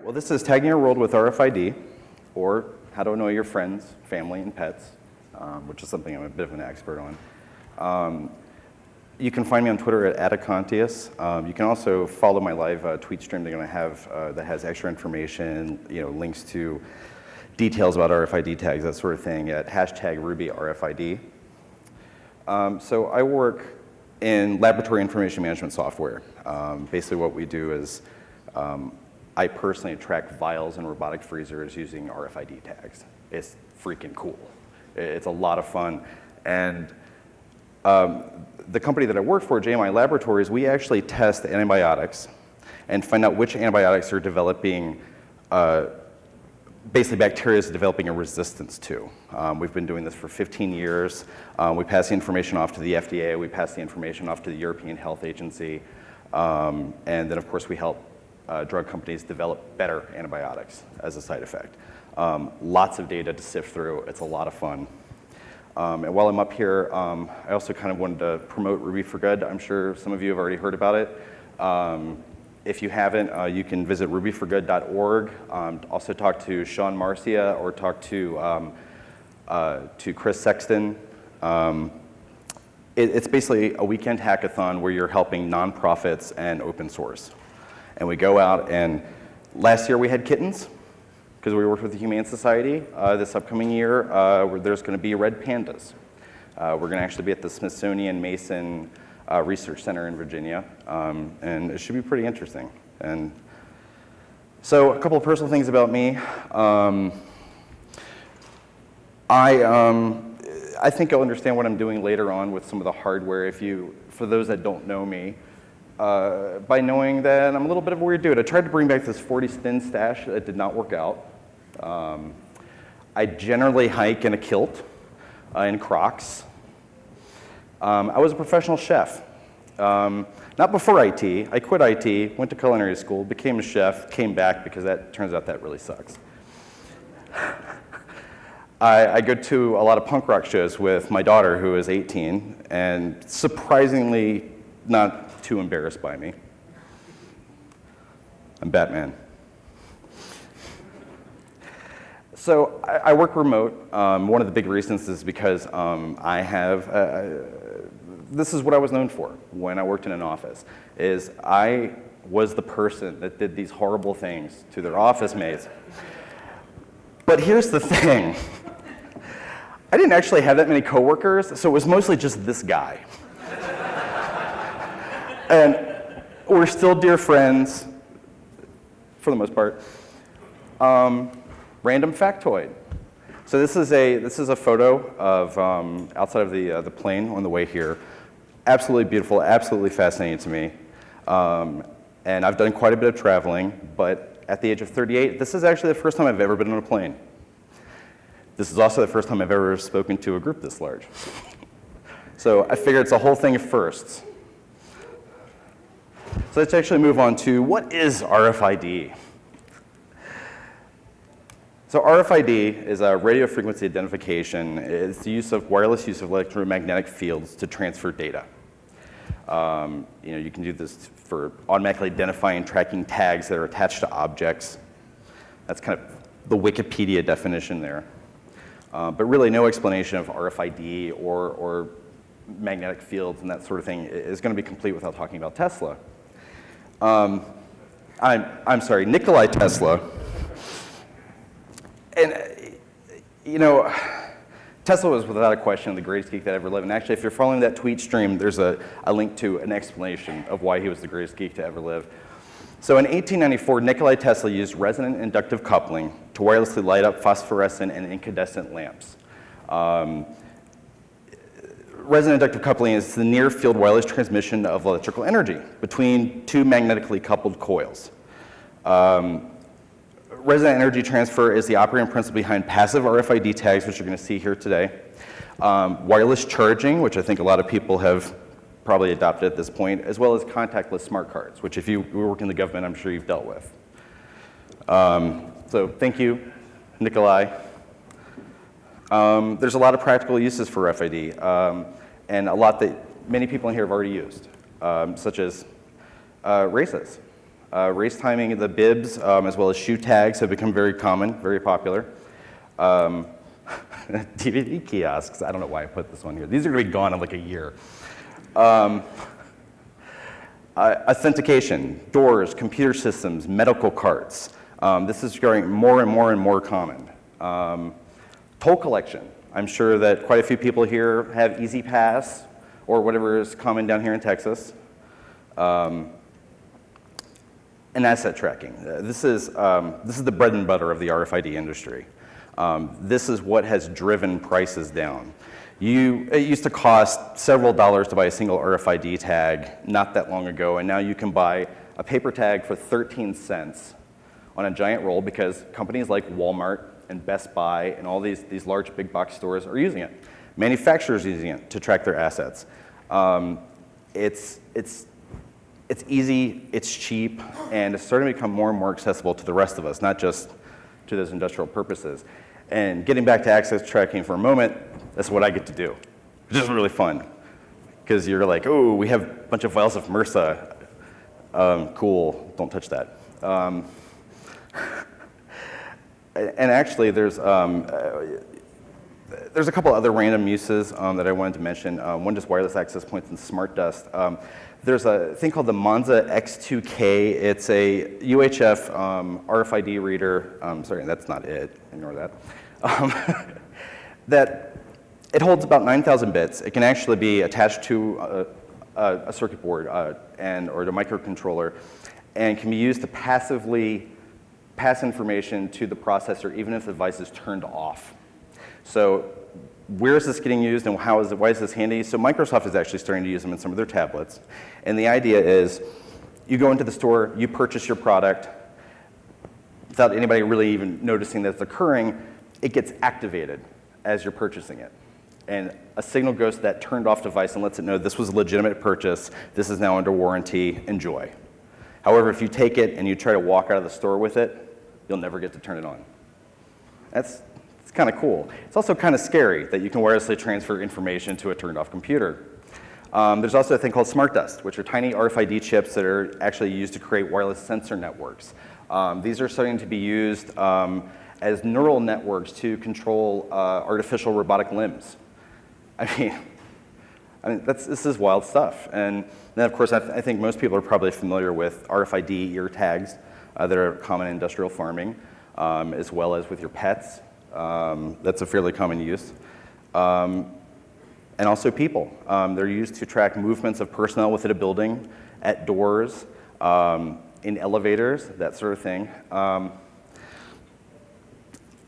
Right, well, this is Tagging Your World with RFID, or How to Annoy Your Friends, Family, and Pets, um, which is something I'm a bit of an expert on. Um, you can find me on Twitter at Atacontius. Um, you can also follow my live uh, tweet stream they're going to have uh, that has extra information, you know, links to details about RFID tags, that sort of thing, at hashtag RubyRFID. Um, so I work in laboratory information management software. Um, basically what we do is um, I personally track vials and robotic freezers using RFID tags. It's freaking cool. It's a lot of fun. And um, the company that I work for, JMI Laboratories, we actually test antibiotics and find out which antibiotics are developing, uh, basically bacteria is developing a resistance to. Um, we've been doing this for 15 years. Um, we pass the information off to the FDA, we pass the information off to the European Health Agency, um, and then of course we help uh, drug companies develop better antibiotics as a side effect. Um, lots of data to sift through, it's a lot of fun. Um, and while I'm up here, um, I also kind of wanted to promote Ruby for Good. I'm sure some of you have already heard about it. Um, if you haven't, uh, you can visit rubyforgood.org. Um, also talk to Sean Marcia or talk to, um, uh, to Chris Sexton. It, it's basically a weekend hackathon where you're helping nonprofits and open source. And we go out and last year we had kittens because we worked with the Humane Society. Uh, this upcoming year, uh, there's going to be red pandas. Uh, we're going to actually be at the Smithsonian Mason uh, Research Center in Virginia, um, and it should be pretty interesting. And so, a couple of personal things about me. Um, I, um, I think you'll understand what I'm doing later on with some of the hardware. If you, for those that don't know me, uh, by knowing that I'm a little bit of a weird dude. I tried to bring back this 40 spin stash. It did not work out. Um, I generally hike in a kilt, uh, in Crocs. Um, I was a professional chef. Um, not before IT. I quit IT, went to culinary school, became a chef, came back because that turns out that really sucks. I, I, go to a lot of punk rock shows with my daughter, who is 18, and surprisingly not too embarrassed by me. I'm Batman. So I, I work remote. Um, one of the big reasons is because um, I have, uh, uh, this is what I was known for when I worked in an office, is I was the person that did these horrible things to their office mates. But here's the thing. I didn't actually have that many coworkers, so it was mostly just this guy. And we're still dear friends, for the most part. Um, Random factoid. So this is a, this is a photo of um, outside of the, uh, the plane on the way here. Absolutely beautiful, absolutely fascinating to me. Um, and I've done quite a bit of traveling, but at the age of 38, this is actually the first time I've ever been on a plane. This is also the first time I've ever spoken to a group this large. so I figure it's a whole thing of firsts. So let's actually move on to what is RFID? So RFID is a radio frequency identification. It's the use of wireless use of electromagnetic fields to transfer data. Um, you know, you can do this for automatically identifying tracking tags that are attached to objects. That's kind of the Wikipedia definition there. Uh, but really no explanation of RFID or, or magnetic fields and that sort of thing is going to be complete without talking about Tesla. Um, I'm, I'm sorry, Nikolai Tesla and, you know, Tesla was without a question the greatest geek that ever lived. And actually, if you're following that tweet stream, there's a, a link to an explanation of why he was the greatest geek to ever live. So in 1894, Nikolai Tesla used resonant inductive coupling to wirelessly light up phosphorescent and incandescent lamps. Um, resonant inductive coupling is the near field wireless transmission of electrical energy between two magnetically coupled coils. Um, resonant energy transfer is the operating principle behind passive RFID tags, which you're going to see here today. Um, wireless charging, which I think a lot of people have probably adopted at this point, as well as contactless smart cards, which if you work in the government, I'm sure you've dealt with. Um, so thank you, Nikolai. Um, there's a lot of practical uses for RFID, um, and a lot that many people in here have already used, um, such as uh, races. Uh, race timing, the bibs, um, as well as shoe tags have become very common, very popular. Um, DVD kiosks, I don't know why I put this one here. These are gonna be gone in like a year. Um, uh, authentication, doors, computer systems, medical carts. Um, this is growing more and more and more common. Um, toll collection. I'm sure that quite a few people here have E-ZPass or whatever is common down here in Texas. Um, and asset tracking. Uh, this, is, um, this is the bread and butter of the RFID industry. Um, this is what has driven prices down. You, it used to cost several dollars to buy a single RFID tag not that long ago, and now you can buy a paper tag for 13 cents on a giant roll because companies like Walmart and Best Buy and all these, these large big box stores are using it. Manufacturers using it to track their assets. Um, it's, it's, it's easy, it's cheap, and it's starting to become more and more accessible to the rest of us, not just to those industrial purposes. And getting back to access tracking for a moment, that's what I get to do, which is really fun. Because you're like, oh, we have a bunch of files of MRSA. Um, cool, don't touch that. Um, and actually, there's, um, uh, there's a couple other random uses um, that I wanted to mention. Um, one just wireless access points and smart dust. Um, there's a thing called the Monza X2K. It's a UHF um, RFID reader. Um, sorry, that's not it. Ignore that. That it holds about 9,000 bits. It can actually be attached to a, a, a circuit board uh, and or a microcontroller, and can be used to passively pass information to the processor even if the device is turned off. So where is this getting used and how is it, why is this handy? So Microsoft is actually starting to use them in some of their tablets. And the idea is you go into the store, you purchase your product without anybody really even noticing that it's occurring, it gets activated as you're purchasing it. And a signal goes to that turned off device and lets it know this was a legitimate purchase, this is now under warranty, enjoy. However, if you take it and you try to walk out of the store with it, you'll never get to turn it on. That's it's kind of cool. It's also kind of scary that you can wirelessly transfer information to a turned off computer. Um, there's also a thing called smart dust, which are tiny RFID chips that are actually used to create wireless sensor networks. Um, these are starting to be used um, as neural networks to control uh, artificial robotic limbs. I mean, I mean this is wild stuff. And then, of course, I, th I, think most people are probably familiar with RFID ear tags are common in industrial farming, um, as well as with your pets. Um, that's a fairly common use. Um, and also people. Um, they're used to track movements of personnel within a building, at doors, um, in elevators, that sort of thing. Um,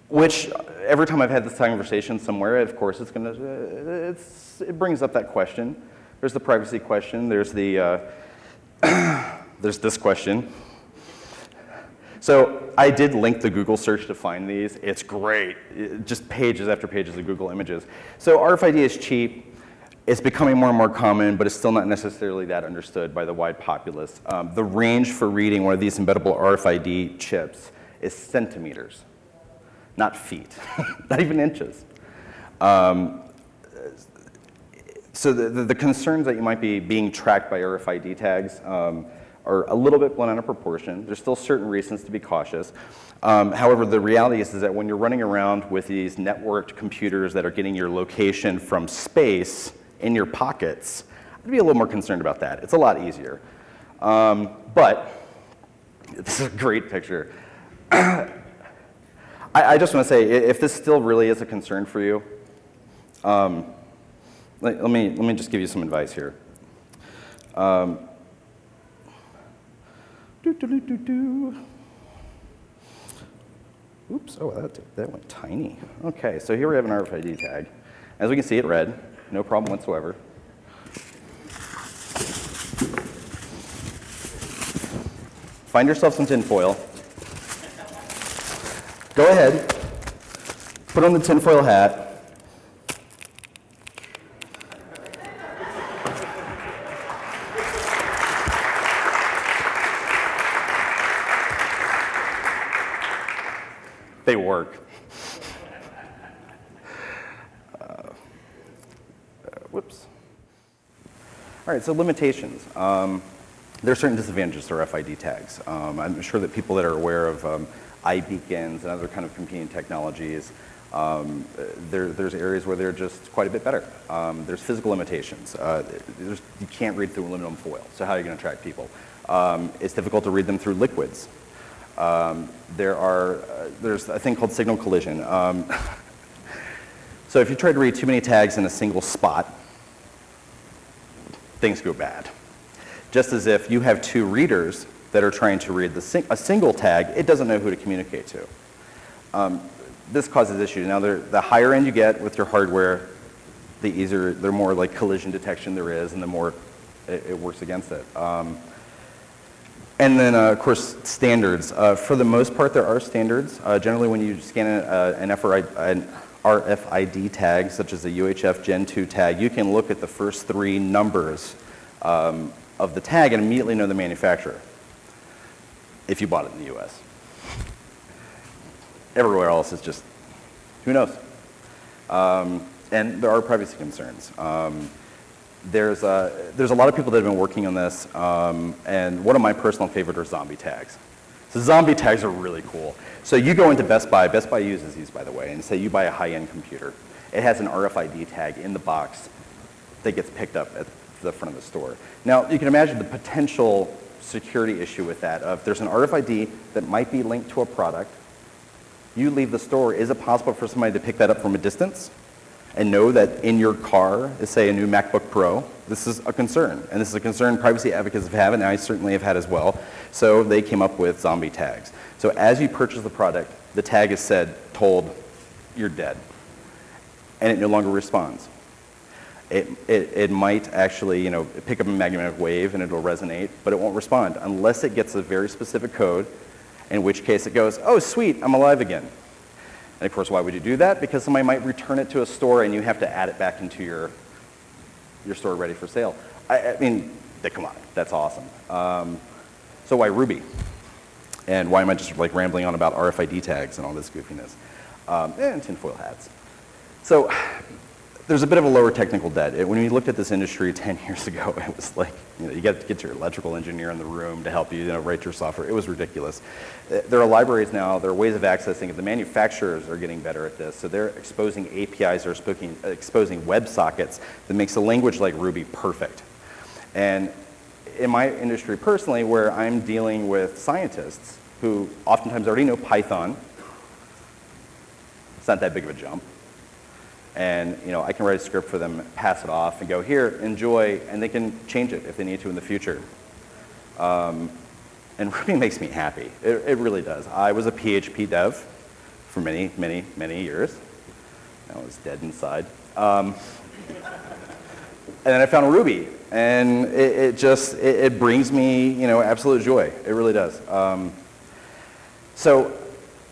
which every time I've had this conversation somewhere, of course, it's to, it's, it brings up that question. There's the privacy question. There's the, uh, there's this question. So I did link the Google search to find these. It's great, it, just pages after pages of Google images. So RFID is cheap. It's becoming more and more common, but it's still not necessarily that understood by the wide populace. Um, the range for reading one of these embeddable RFID chips is centimeters, not feet, not even inches. Um, so the, the, the, concerns that you might be being tracked by RFID tags, um, are a little bit blown out of proportion. There's still certain reasons to be cautious. Um, however, the reality is, is that when you're running around with these networked computers that are getting your location from space in your pockets, I'd be a little more concerned about that. It's a lot easier. Um, but this is a great picture. I, I, just want to say, if this still really is a concern for you, um, let, let, me, let me just give you some advice here. Um, do, do, do, do. Oops, oh, that, that went tiny. Okay, so here we have an RFID tag. As we can see, it read, no problem whatsoever. Find yourself some tinfoil. Go ahead, put on the tinfoil hat, work. Uh, whoops. All right, so limitations. Um, There are certain disadvantages to RFID tags. Um, I'm sure that people that are aware of um, iBeacons and other kind of competing technologies, um, there, there's areas where they're just quite a bit better. Um, there's physical limitations. Uh, there's, you can't read through aluminum foil, so how are you going to track people? Um, it's difficult to read them through liquids. Um, there are, uh, there's a thing called signal collision. Um, so if you try to read too many tags in a single spot, things go bad. Just as if you have two readers that are trying to read sing a single tag, it doesn't know who to communicate to. Um, this causes issues. Now, the higher end you get with your hardware, the easier, the more like collision detection there is, and the more it, it works against it. Um, and then, uh, of course, standards. Uh, for the most part, there are standards. Uh, generally, when you scan a, an, an, RFID tag, such as a UHF Gen 2 tag, you can look at the first three numbers um, of the tag and immediately know the manufacturer if you bought it in the US. Everywhere else is just, who knows? Um, and there are privacy concerns. Um, there's, a, there's a lot of people that have been working on this, um, and one of my personal favorites are zombie tags. So zombie tags are really cool. So you go into Best Buy, Best Buy uses these by the way, and say you buy a high-end computer. It has an RFID tag in the box that gets picked up at the front of the store. Now you can imagine the potential security issue with that of there's an RFID that might be linked to a product. You leave the store, is it possible for somebody to pick that up from a distance? And know that in your car is, say, a new MacBook Pro, this is a concern. And this is a concern privacy advocates have had, and I certainly have had as well. So they came up with zombie tags. So as you purchase the product, the tag is said, told, you're dead. And it no longer responds. It, it, it might actually, you know, pick up a magnetic wave and it'll resonate, but it won't respond unless it gets a very specific code, in which case it goes, oh, sweet, I'm alive again. And of course, why would you do that? Because somebody might return it to a store and you have to add it back into your, your store ready for sale. I, I mean, come on, that's awesome. Um, so why Ruby? And why am I just like rambling on about RFID tags and all this goofiness? Um, and tinfoil hats. So there's a bit of a lower technical debt. It, when we looked at this industry 10 years ago, it was like, you know, you got to get your electrical engineer in the room to help you, you know, write your software. It was ridiculous. Uh, there are libraries now, there are ways of accessing it. The manufacturers are getting better at this. So they're exposing APIs or exposing, exposing WebSockets that makes a language like Ruby perfect. And in my industry personally, where I'm dealing with scientists who oftentimes already know Python, it's not that big of a jump and you know, I can write a script for them, pass it off, and go, here, enjoy, and they can change it if they need to in the future. Um, and Ruby makes me happy. It, it, really does. I was a PHP dev for many, many, many years. I was dead inside. Um, and then I found Ruby, and it, it just, it, it, brings me, you know, absolute joy. It really does. Um, so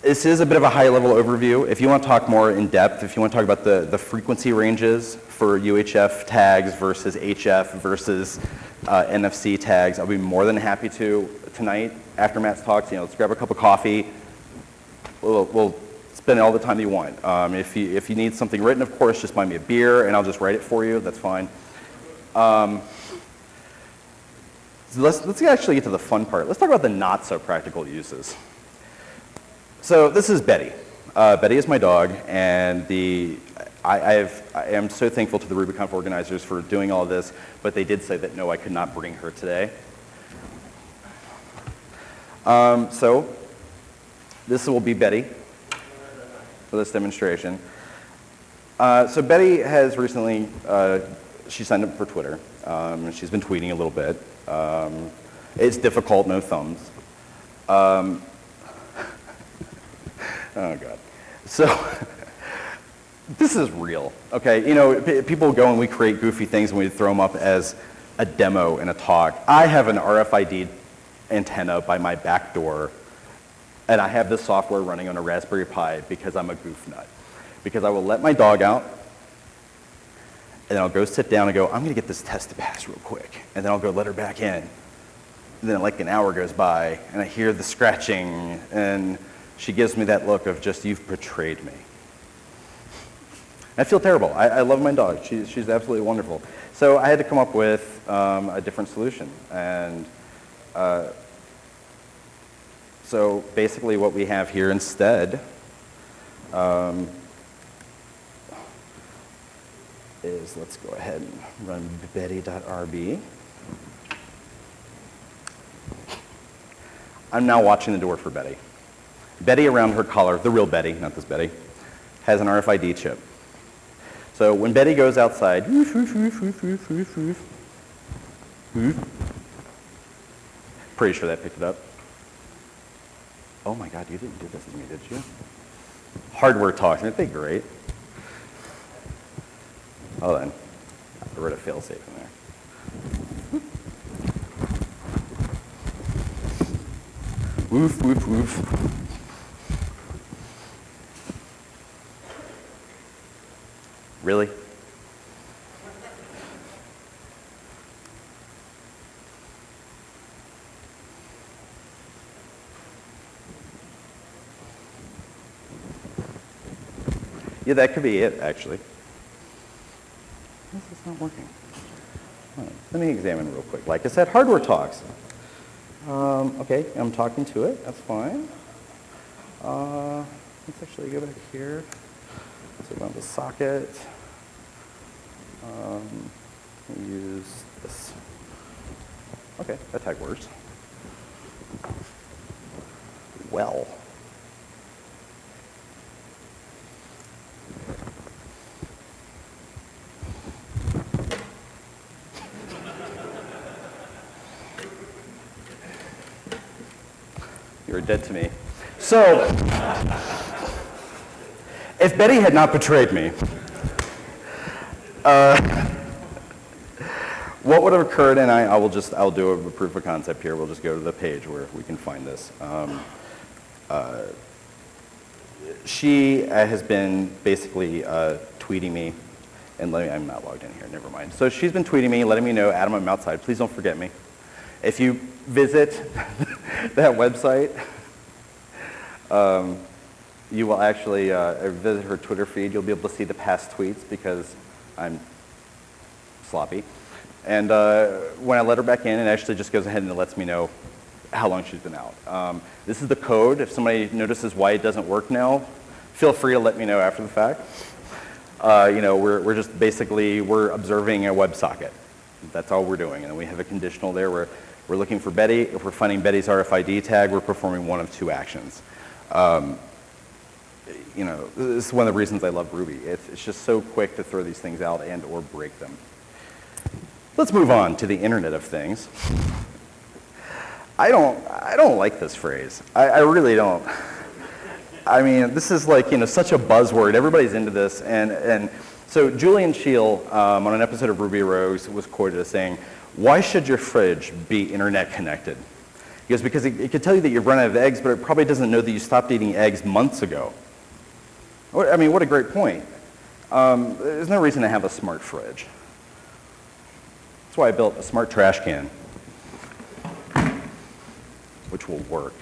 this is a bit of a high-level overview. If you want to talk more in depth, if you want to talk about the, the frequency ranges for UHF tags versus HF versus uh, NFC tags, I'll be more than happy to tonight after Matt's talks. You know, let's grab a cup of coffee. We'll, we'll spend all the time you want. Um, if, you, if you need something written, of course, just buy me a beer and I'll just write it for you. That's fine. Um, so let's, let's actually get to the fun part. Let's talk about the not so practical uses. So this is Betty. Uh, Betty is my dog, and the, I, I've, I am so thankful to the RubyConf organizers for doing all this, but they did say that no, I could not bring her today. Um, so this will be Betty for this demonstration. Uh, so Betty has recently, uh, she signed up for Twitter. Um, she's been tweeting a little bit. Um, it's difficult, no thumbs. Um, Oh, God. So this is real, okay? You know, people go and we create goofy things and we throw them up as a demo in a talk. I have an RFID antenna by my back door, and I have this software running on a Raspberry Pi because I'm a goof nut. Because I will let my dog out, and then I'll go sit down and go, I'm gonna get this test to pass real quick. And then I'll go let her back in. And then like an hour goes by, and I hear the scratching, and she gives me that look of just, you've betrayed me. I feel terrible. I, I love my dog. She, she's absolutely wonderful. So I had to come up with um, a different solution. And uh, so basically what we have here instead um, is, let's go ahead and run betty.rb. I'm now watching the door for Betty. Betty around her collar, the real Betty, not this Betty, has an RFID chip. So when Betty goes outside, woof, woof, woof, pretty sure that picked it up. Oh my God, you didn't do this to me, did you? Hardware talk, aren't they great? Hold on, I wrote a failsafe in there. Woof, woof, woof. Really? Yeah, that could be it, actually. This is not working. Right, Let me examine real quick. Like I said, hardware talks. Um, okay, I'm talking to it. That's fine. Uh, let's actually go back here. So we have the socket. Um, use this. Okay, that tag works. Well. You're dead to me. So, if Betty had not betrayed me, uh, what would have occurred, and I, I will just, I'll do a proof of concept here. We'll just go to the page where we can find this. Um, uh, she uh, has been basically uh, tweeting me, and let me, I'm not logged in here, never mind. So she's been tweeting me, letting me know, Adam, I'm outside, please don't forget me. If you visit that website, um, you will actually uh, visit her Twitter feed. You'll be able to see the past tweets because I'm sloppy. And uh, when I let her back in, it actually just goes ahead and lets me know how long she's been out. Um, this is the code. If somebody notices why it doesn't work now, feel free to let me know after the fact. Uh, you know, we're, we're just basically, we're observing a WebSocket. That's all we're doing. And we have a conditional there where we're looking for Betty. If we're finding Betty's RFID tag, we're performing one of two actions. Um, you know, this is one of the reasons I love Ruby. It's, it's just so quick to throw these things out and or break them. Let's move on to the Internet of Things. I don't, I don't like this phrase. I, I really don't. I mean, this is like, you know, such a buzzword. Everybody's into this. And, and so Julian Cheal, um, on an episode of Ruby Rogues was quoted as saying, why should your fridge be internet connected? He goes, because it, it could tell you that you've run out of eggs, but it probably doesn't know that you stopped eating eggs months ago. I mean, what a great point. Um, there's no reason to have a smart fridge. That's why I built a smart trash can, which will work.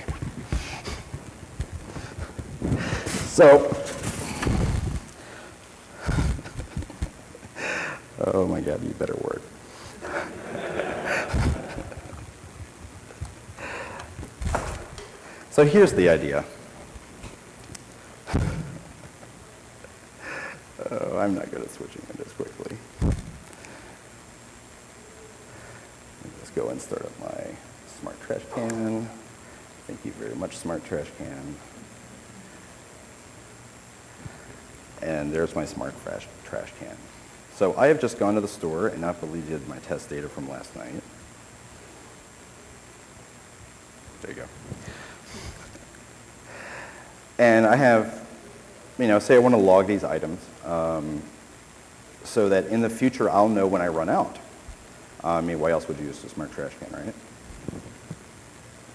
So, oh my God, you better work. so here's the idea. Oh, I'm not good at switching windows quickly. Let's go and start up my smart trash can. Thank you very much, smart trash can. And there's my smart trash, trash can. So I have just gone to the store and not deleted my test data from last night. There you go. And I have, you know, say I want to log these items um, so that in the future I'll know when I run out. I mean, why else would you use a smart trash can, right?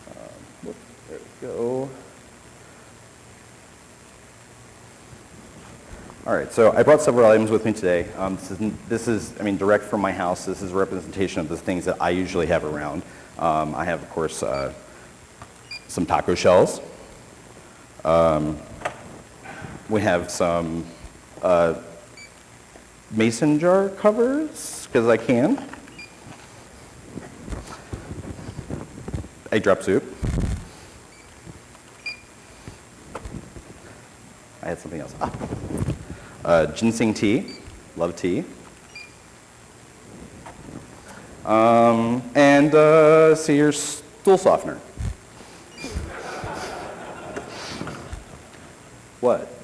Um, there we go. All right, so I brought several items with me today. Um, this, is, this, is, I mean, direct from my house. This is a representation of the things that I usually have around. Um, I have, of course, uh, some taco shells. Um, we have some uh, mason jar covers, because I can. egg drop soup. I had something else. Ah. Uh, ginseng tea, love tea. Um, and uh, see your stool softener. what?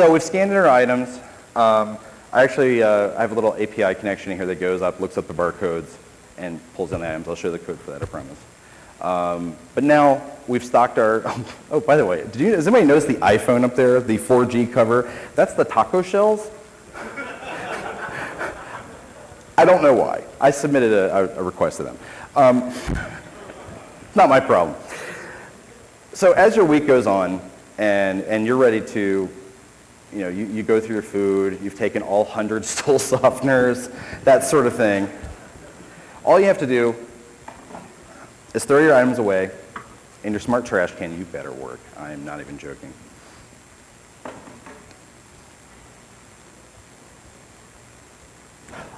So we've scanned in our items. Um, I actually uh, I have a little API connection here that goes up, looks up the barcodes, and pulls in the items. I'll show the code for that, I promise. Um, but now we've stocked our, oh, by the way, did you, does anybody notice the iPhone up there, the 4G cover? That's the taco shells. I don't know why. I submitted a, a request to them. Um, not my problem. So as your week goes on and, and you're ready to, you know, you, you go through your food, you've taken all 100 stool softeners, that sort of thing, all you have to do is throw your items away in your smart trash can. You better work. I am not even joking.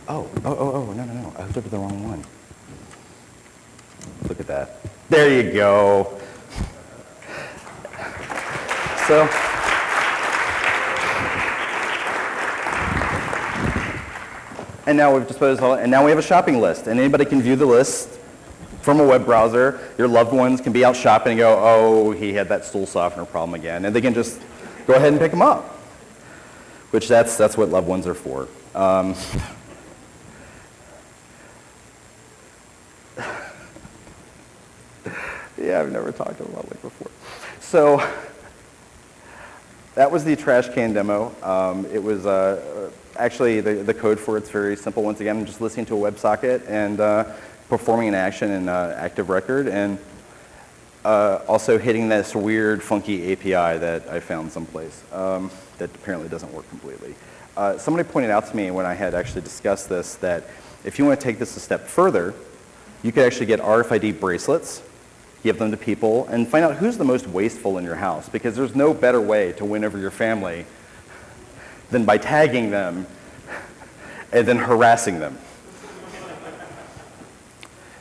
Oh, oh, oh, oh, no, no, no. I hooked up to the wrong one. Look at that. There you go. So, and now we've disposed of all, and now we have a shopping list, and anybody can view the list from a web browser. Your loved ones can be out shopping and go, oh, he had that stool softener problem again, and they can just go ahead and pick them up, which that's, that's what loved ones are for. Um, yeah, I've never talked to a public before. So that was the trash can demo. Um, it was uh, actually the, the code for it's very simple. Once again, I'm just listening to a WebSocket and uh, performing an action in uh, Active Record and uh, also hitting this weird, funky API that I found someplace um, that apparently doesn't work completely. Uh, somebody pointed out to me when I had actually discussed this that if you want to take this a step further, you could actually get RFID bracelets give them to people, and find out who's the most wasteful in your house because there's no better way to win over your family than by tagging them and then harassing them.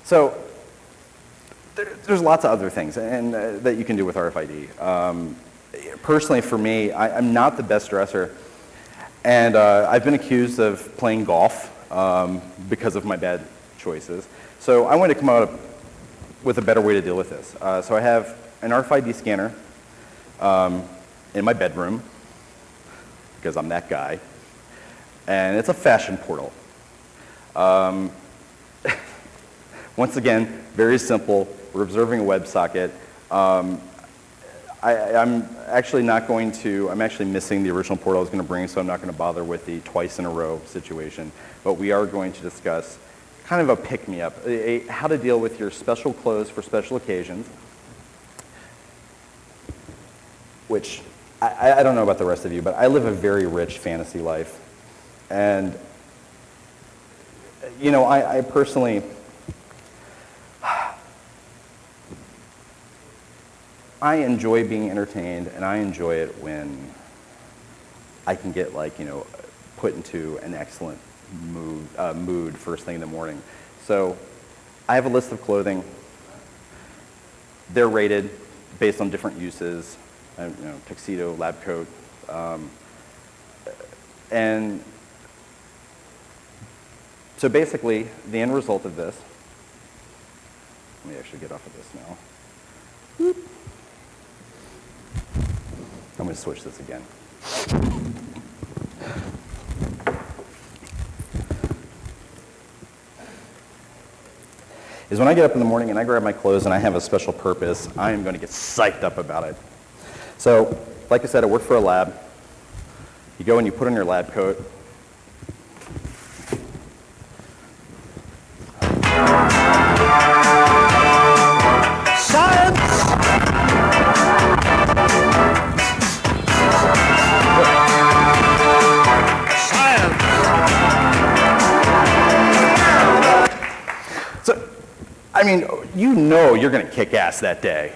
So there, there's lots of other things and, uh, that you can do with RFID. Um, personally, for me, I, am not the best dresser, and uh, I've been accused of playing golf um, because of my bad choices. So I wanted to come out with a better way to deal with this. Uh, so I have an RFID scanner um, in my bedroom because I'm that guy. And it's a fashion portal. Um, once again, very simple. We're observing a WebSocket. Um, I, am actually not going to, I'm actually missing the original portal I was going to bring, so I'm not going to bother with the twice in a row situation. But we are going to discuss kind of a pick-me-up, how to deal with your special clothes for special occasions, which I, I, don't know about the rest of you, but I live a very rich fantasy life. And, you know, I, I personally, I enjoy being entertained, and I enjoy it when I can get, like, you know, put into an excellent mood, uh, mood first thing in the morning. So I have a list of clothing. They're rated based on different uses, uh, you know, tuxedo, lab coat. Um, and so basically, the end result of this, let me actually get off of this now. I'm going to switch this again. Is when I get up in the morning and I grab my clothes and I have a special purpose, I am going to get psyched up about it. So, like I said, I work for a lab. You go and you put on your lab coat. I mean, you know you're going to kick ass that day.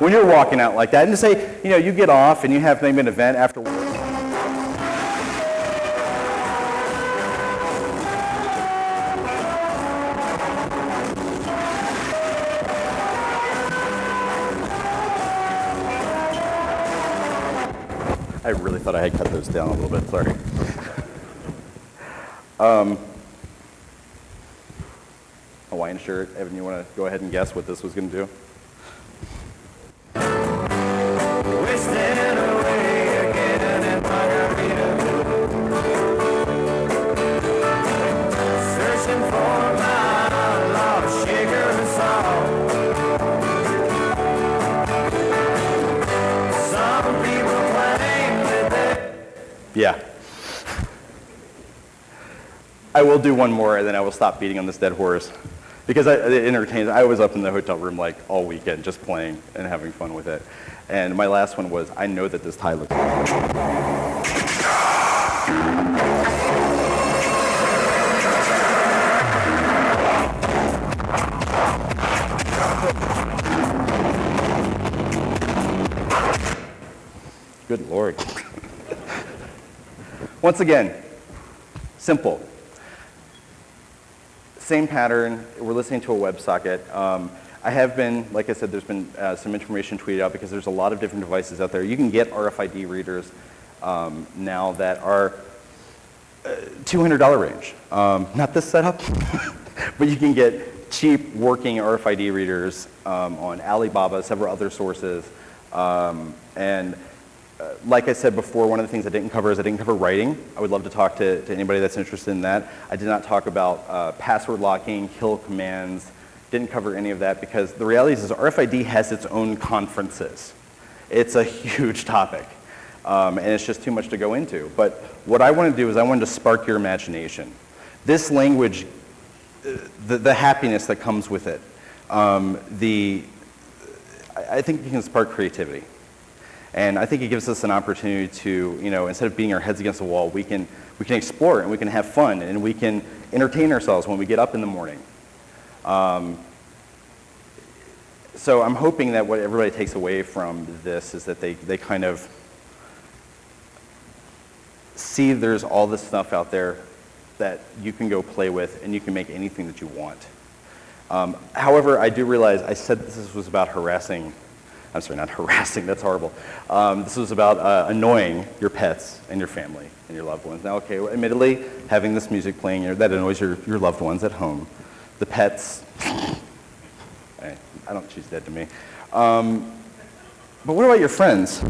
When you're walking out like that, and to say, you know, you get off and you have maybe an event after I really thought I had cut those down a little bit, sorry. um, shirt, Evan, you want to go ahead and guess what this was going to do? Wasting away again in Margarita. Searching for my lost sugar and salt. Some people claim that they Yeah. I will do one more and then I will stop beating on this dead horse. Because I, it entertains, I was up in the hotel room like all weekend just playing and having fun with it. And my last one was, I know that this tie looks Good Good Lord. Once again, simple. Same pattern, we're listening to a WebSocket. Um, I have been, like I said, there's been uh, some information tweeted out because there's a lot of different devices out there. You can get RFID readers um, now that are uh, $200 range. Um, not this setup, but you can get cheap working RFID readers um, on Alibaba, several other sources. Um, and like I said before, one of the things I didn't cover is I didn't cover writing. I would love to talk to, to anybody that's interested in that. I did not talk about uh, password locking, kill commands, didn't cover any of that because the reality is, RFID has its own conferences. It's a huge topic. Um, and it's just too much to go into. But what I want to do is I wanted to spark your imagination. This language, uh, the, the happiness that comes with it, um, the, I think it can spark creativity. And I think it gives us an opportunity to, you know, instead of beating our heads against the wall, we can, we can explore and we can have fun and we can entertain ourselves when we get up in the morning. Um, so I'm hoping that what everybody takes away from this is that they, they kind of see there's all this stuff out there that you can go play with and you can make anything that you want. Um, however, I do realize I said this was about harassing, I'm sorry, not harassing, that's horrible. Um, this was about uh, annoying your pets and your family and your loved ones. Now, okay, well, admittedly, having this music playing, that annoys your, your loved ones at home. The pets, I don't, she's dead to me. Um, but what about your friends?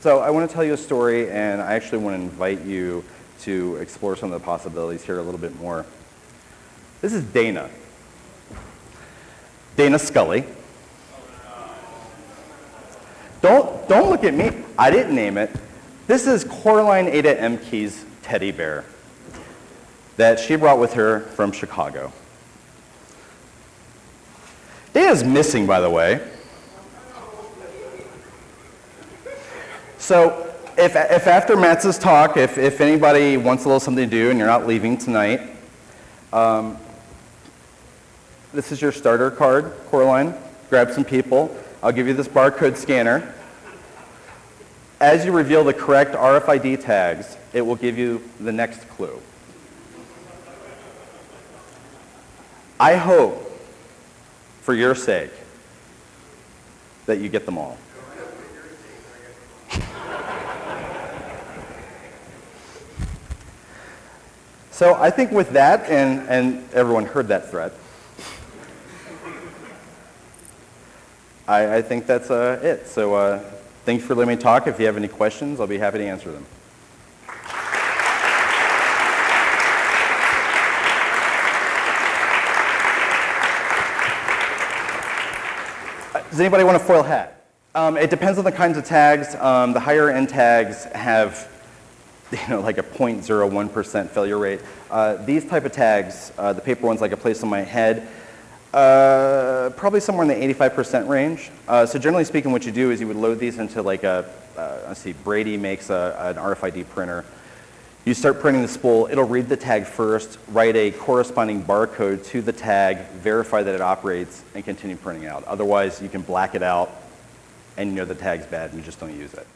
So I want to tell you a story, and I actually want to invite you to explore some of the possibilities here a little bit more. This is Dana. Dana Scully. Don't, don't look at me. I didn't name it. This is Coraline Ada Ehmke's teddy bear that she brought with her from Chicago. Dana's missing, by the way. So if, if after Matt's talk, if, if anybody wants a little something to do and you're not leaving tonight, um, this is your starter card, Coraline. Grab some people. I'll give you this barcode scanner. As you reveal the correct RFID tags, it will give you the next clue. I hope, for your sake, that you get them all. So I think with that, and, and everyone heard that threat, I, I think that's uh, it. So uh, thanks for letting me talk. If you have any questions, I'll be happy to answer them. Uh, Does anybody want a foil hat? Um, it depends on the kinds of tags. Um, the higher end tags have you know, like a 0.01% failure rate. Uh, these type of tags, uh, the paper ones like I place on my head, uh, probably somewhere in the 85% range. Uh, so generally speaking, what you do is you would load these into like a, uh, let's see, Brady makes a, an RFID printer. You start printing the spool, it'll read the tag first, write a corresponding barcode to the tag, verify that it operates, and continue printing out. Otherwise, you can black it out and you know the tag's bad and you just don't use it.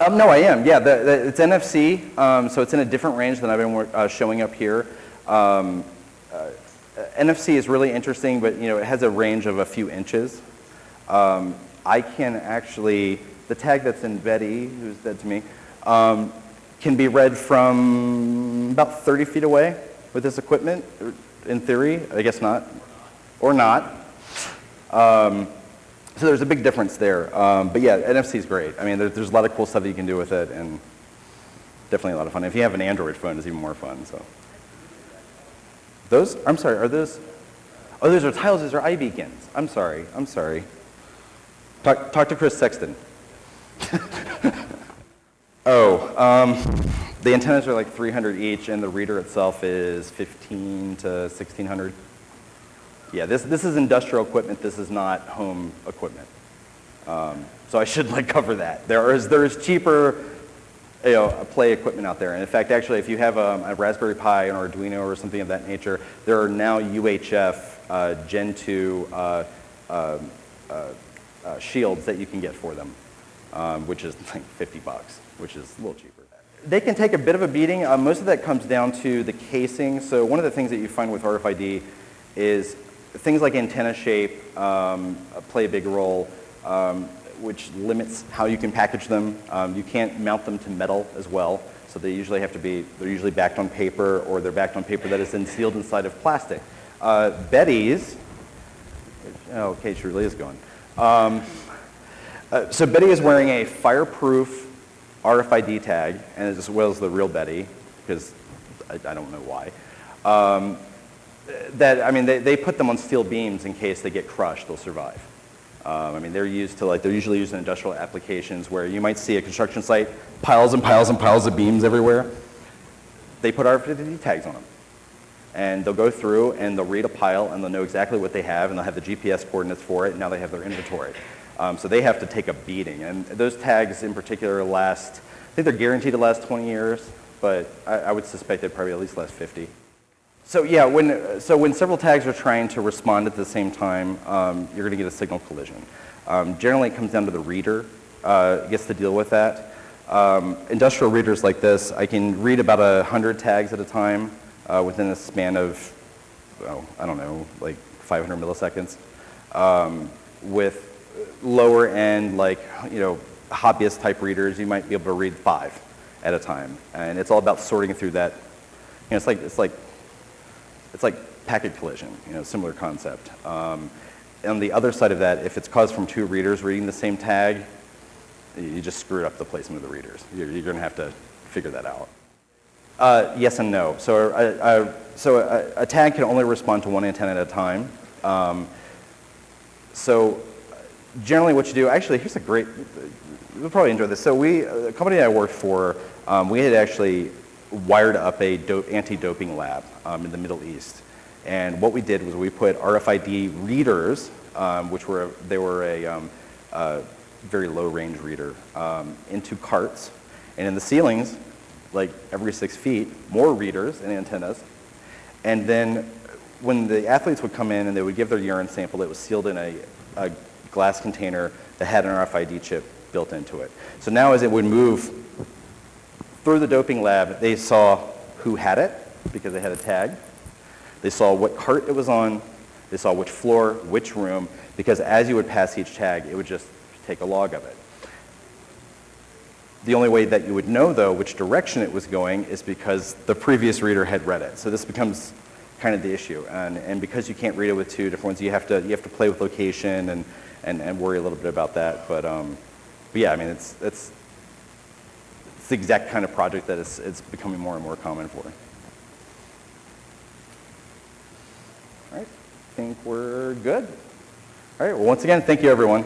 Um, no, I am. Yeah, the, the, it's NFC, um, so it's in a different range than I've been uh, showing up here. Um, uh, NFC is really interesting, but you know it has a range of a few inches. Um, I can actually, the tag that's in Betty, who's dead to me, um, can be read from about 30 feet away with this equipment, in theory, I guess not, or not. Um, so there's a big difference there. Um, but yeah, NFC is great. I mean, there, there's a lot of cool stuff that you can do with it, and definitely a lot of fun. If you have an Android phone, it's even more fun. So those, I'm sorry, are those? Oh, those are tiles. Those are iBeacons. I'm sorry. I'm sorry. Talk, talk to Chris Sexton. oh, um, the antennas are like 300 each, and the reader itself is 15 to 1600. Yeah, this, this is industrial equipment. This is not home equipment. Um, so I should like cover that. There is, there is cheaper you know, play equipment out there. And in fact, actually, if you have um, a Raspberry Pi, an Arduino, or something of that nature, there are now UHF uh, Gen 2 uh, uh, uh, uh, shields that you can get for them, um, which is like 50 bucks, which is a little cheaper. They can take a bit of a beating. Uh, most of that comes down to the casing. So one of the things that you find with RFID is things like antenna shape um, play a big role. Um, which limits how you can package them. Um, you can't mount them to metal as well, so they usually have to be, they're usually backed on paper or they're backed on paper that is then sealed inside of plastic. Uh, Betty's, oh, okay, she really is going. Um, uh, so Betty is wearing a fireproof RFID tag, and as well as the real Betty, because I, I don't know why. Um, that, I mean, they, they put them on steel beams in case they get crushed, they'll survive. Um, I mean, they're used to like, they're usually used in industrial applications where you might see a construction site, piles and piles and piles of beams everywhere. They put RFID tags on them. And they'll go through and they'll read a pile and they'll know exactly what they have and they'll have the GPS coordinates for it and now they have their inventory. Um, so they have to take a beating. And those tags in particular last, I think they're guaranteed to last 20 years, but I, I would suspect they'd probably at least last 50. So yeah, when, so when several tags are trying to respond at the same time, um, you're going to get a signal collision. Um, generally, it comes down to the reader uh, gets to deal with that. Um, industrial readers like this, I can read about a 100 tags at a time uh, within a span of, well, I don't know, like 500 milliseconds. Um, with lower end, like, you know, hobbyist type readers, you might be able to read five at a time. And it's all about sorting through that. You know, it's like, it's like it's like packet collision, you know, similar concept. Um, on the other side of that, if it's caused from two readers reading the same tag, you just screwed up the placement of the readers. You're, you're going to have to figure that out. Uh, yes and no. So, a, a, so a, a, tag can only respond to one antenna at a time. Um, so generally what you do, actually, here's a great, you'll probably enjoy this. So we, the company I worked for, um, we had actually wired up a anti-doping lab um, in the Middle East. And what we did was we put RFID readers, um, which were, they were a, um, very low range reader, um, into carts. And in the ceilings, like every six feet, more readers and antennas. And then when the athletes would come in and they would give their urine sample, it was sealed in a, a glass container that had an RFID chip built into it. So now as it would move through the doping lab, they saw who had it because they had a tag. They saw what cart it was on. They saw which floor, which room, because as you would pass each tag, it would just take a log of it. The only way that you would know, though, which direction it was going is because the previous reader had read it. So this becomes kind of the issue. And, and because you can't read it with two different ones, you have to, you have to play with location and, and, and worry a little bit about that. But, um, but yeah, I mean, it's, it's, it's the exact kind of project that it's, it's becoming more and more common for. All right, I think we're good. All right, well, once again, thank you, everyone.